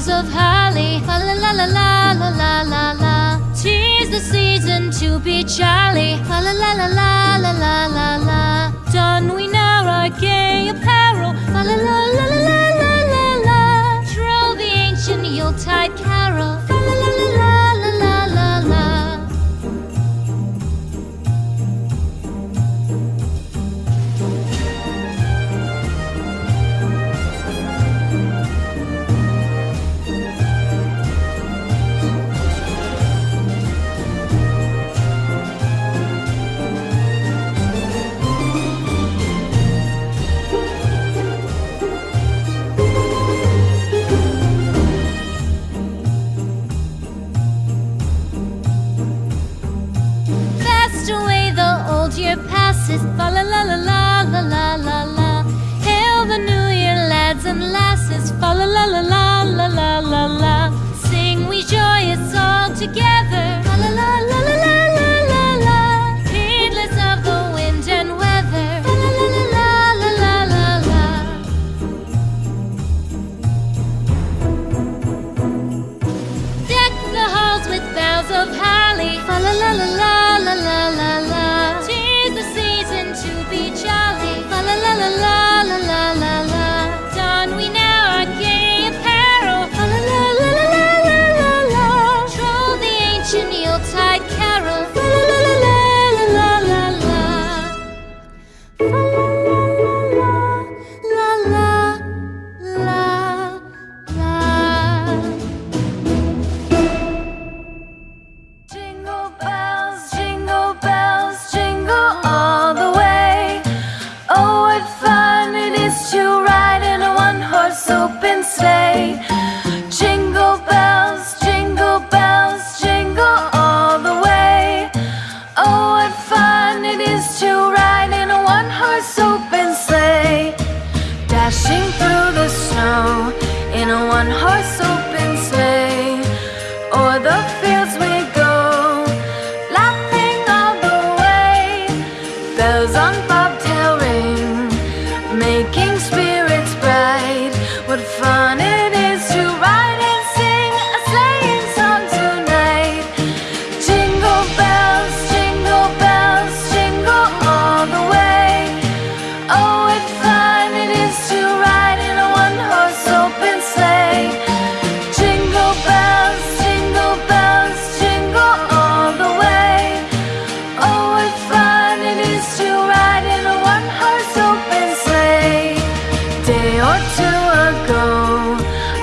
boughs of holly. La la la la la la la la. Tis the season to be jolly. La la la la la la la la. Don we now our gay apparel. La la la.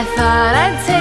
I thought I'd take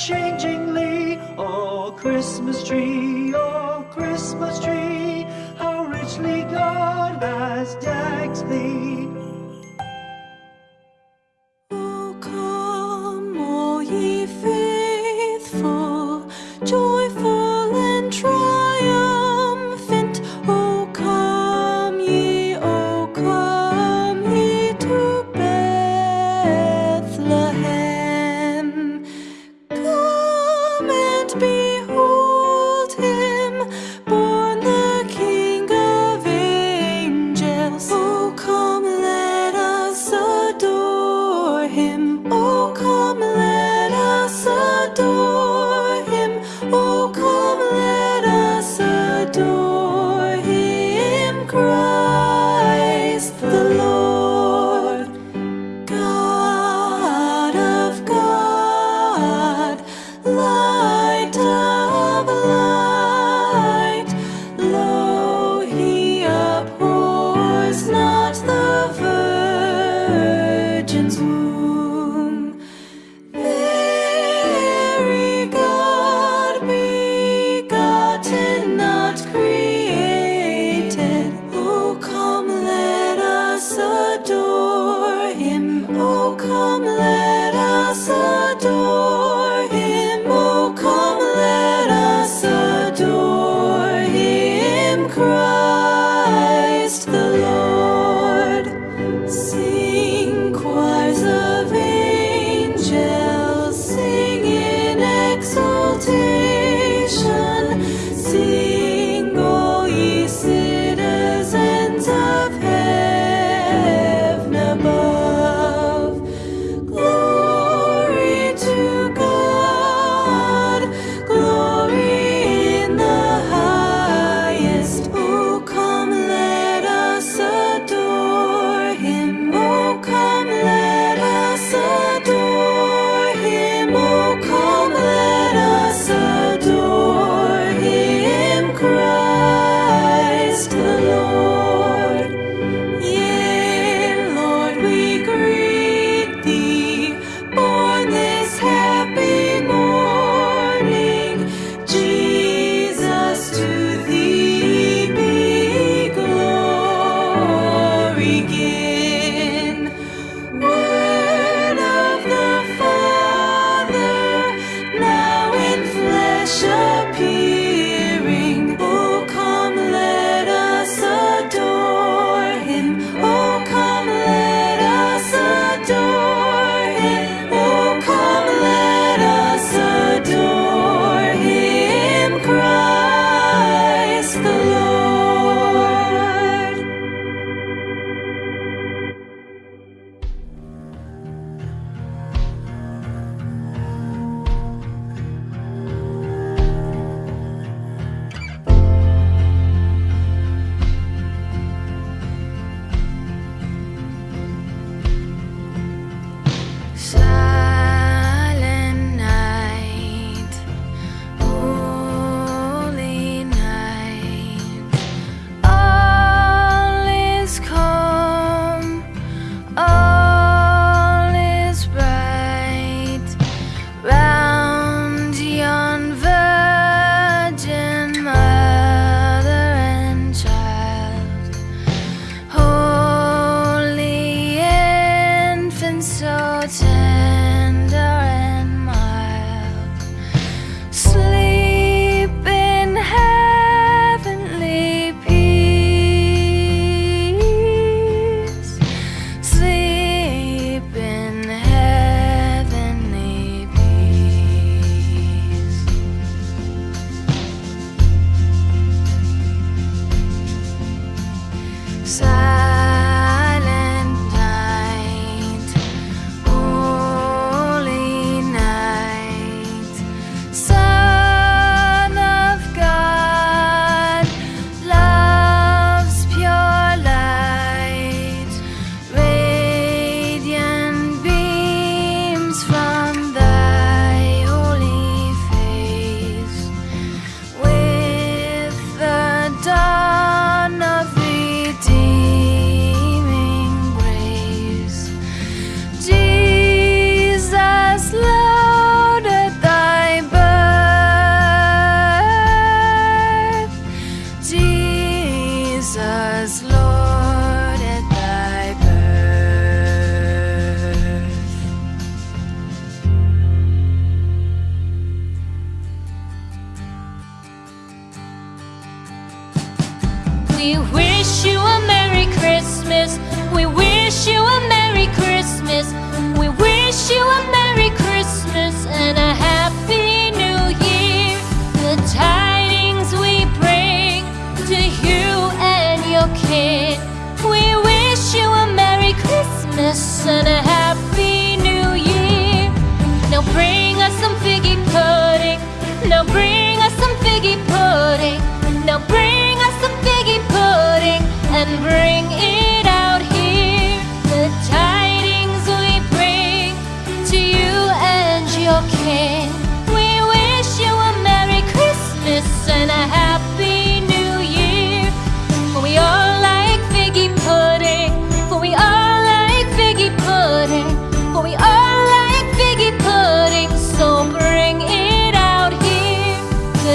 unchangingly. Oh, Christmas tree, oh, Christmas tree, how richly God has decked thee.